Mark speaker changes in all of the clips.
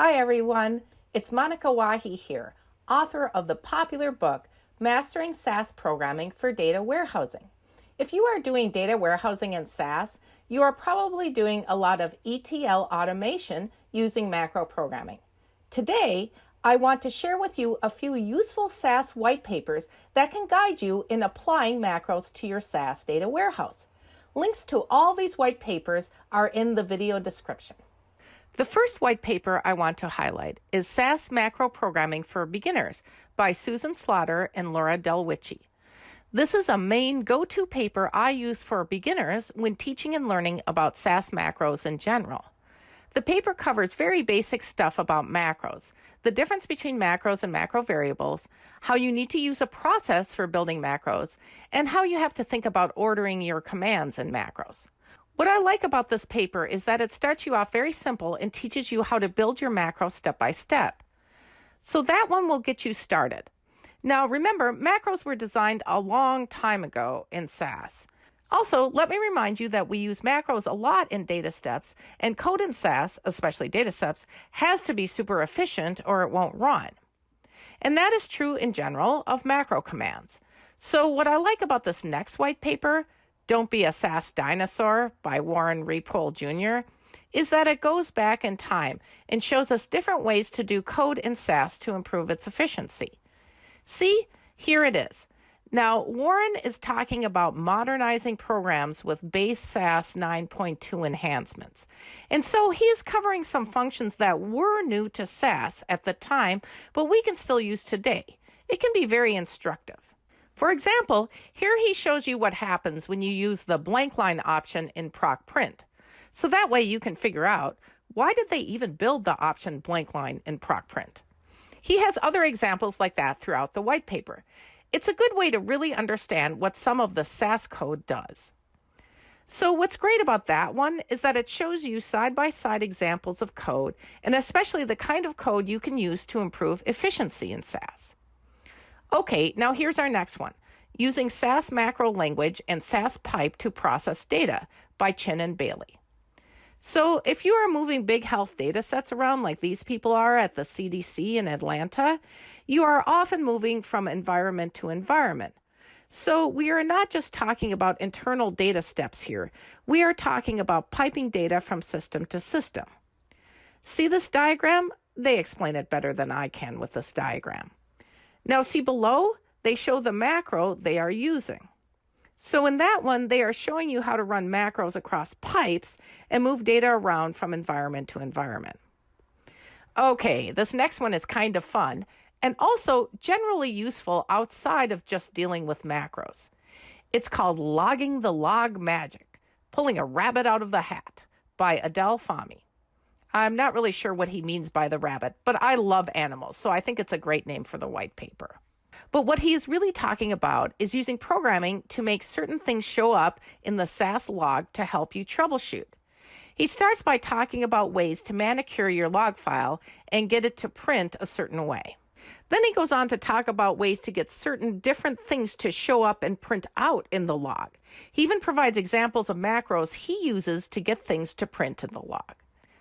Speaker 1: Hi everyone, it's Monika Wahi here, author of the popular book Mastering SAS Programming for Data Warehousing. If you are doing data warehousing in SAS, you are probably doing a lot of ETL automation using macro programming. Today, I want to share with you a few useful SAS white papers that can guide you in applying macros to your SAS data warehouse. Links to all these white papers are in the video description. The first white paper I want to highlight is SAS Macro Programming for Beginners by Susan Slaughter and Lora Delwiche. This is a main go-to paper I use for beginners when teaching and learning about SAS macros in general. The paper covers very basic stuff about macros, the difference between macros and macro variables, how you need to use a process for building macros, and how you have to think about ordering your commands in macros. What I like about this paper is that it starts you off very simple and teaches you how to build your macro step by step. So that one will get you started. Now remember, macros were designed a long time ago in SAS. Also, let me remind you that we use macros a lot in data steps, and code in SAS, especially data steps, has to be super efficient or it won't run. And that is true in general of macro commands. So what I like about this next white paper don't Be a SAS Dinosaur by Warren Repole Jr. is that it goes back in time and shows us different ways to do code in SAS to improve its efficiency. See, here it is. Now, Warren is talking about modernizing programs with base SAS 9.2 enhancements. And so he is covering some functions that were new to SAS at the time, but we can still use today. It can be very instructive. For example, here he shows you what happens when you use the blank line option in proc print. So that way you can figure out why did they even build the option blank line in proc print? He has other examples like that throughout the white paper. It's a good way to really understand what some of the SAS code does. So what's great about that one is that it shows you side-by-side -side examples of code, and especially the kind of code you can use to improve efficiency in SAS. Okay, now here's our next one. Using SAS macro language and SAS pipe to process data by Chin and Bailey. So if you are moving big health data sets around like these people are at the CDC in Atlanta, you are often moving from environment to environment. So we are not just talking about internal data steps here. We are talking about piping data from system to system. See this diagram? They explain it better than I can with this diagram. Now see below, they show the macro they are using. So in that one, they are showing you how to run macros across pipes and move data around from environment to environment. Okay, this next one is kind of fun and also generally useful outside of just dealing with macros. It's called Logging the Log Magic, Pulling a Rabbit Out of the Hat by Adel Fahmy. I'm not really sure what he means by the rabbit, but I love animals, so I think it's a great name for the white paper. But what he is really talking about is using programming to make certain things show up in the SAS log to help you troubleshoot. He starts by talking about ways to manicure your log file and get it to print a certain way. Then he goes on to talk about ways to get certain different things to show up and print out in the log. He even provides examples of macros he uses to get things to print in the log.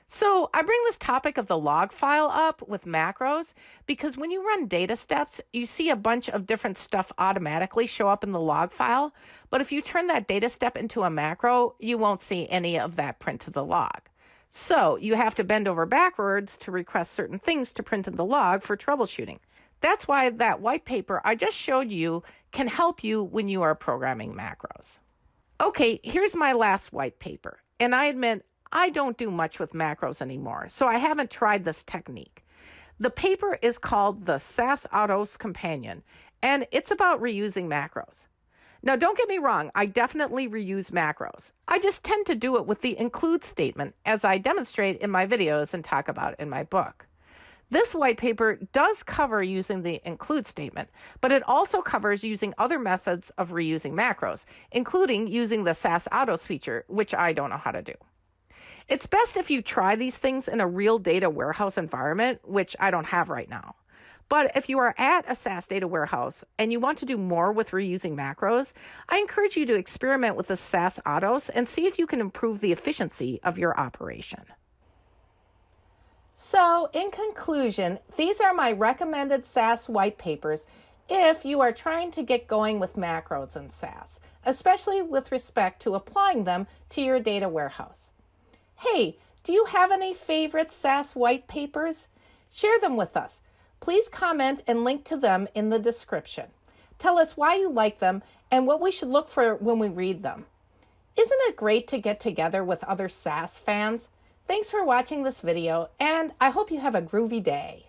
Speaker 1: So I bring this topic of the log file up with macros because when you run data steps, you see a bunch of different stuff automatically show up in the log file. But if you turn that data step into a macro, you won't see any of that print to the log. So you have to bend over backwards to request certain things to print in the log for troubleshooting. That's why that white paper I just showed you can help you when you are programming macros. Okay, here's my last white paper. And I admit I don't do much with macros anymore, so I haven't tried this technique. The paper is called the SASAUTOS Companion, and it's about reusing macros. Now, don't get me wrong, I definitely reuse macros. I just tend to do it with the include statement, as I demonstrate in my videos and talk about in my book. This white paper does cover using the include statement, but it also covers using other methods of reusing macros, including using the SASAUTOS feature, which I don't know how to do. It's best if you try these things in a real data warehouse environment, which I don't have right now. But if you are at a SAS data warehouse and you want to do more with reusing macros, I encourage you to experiment with the SASAUTOS and see if you can improve the efficiency of your operation. So, in conclusion, these are my recommended SAS white papers if you are trying to get going with macros in SAS, especially with respect to applying them to your data warehouse. Hey, do you have any favorite SAS white papers? Share them with us. Please comment and link to them in the description. Tell us why you like them and what we should look for when we read them. Isn't it great to get together with other SAS fans? Thanks for watching this video, and I hope you have a groovy day.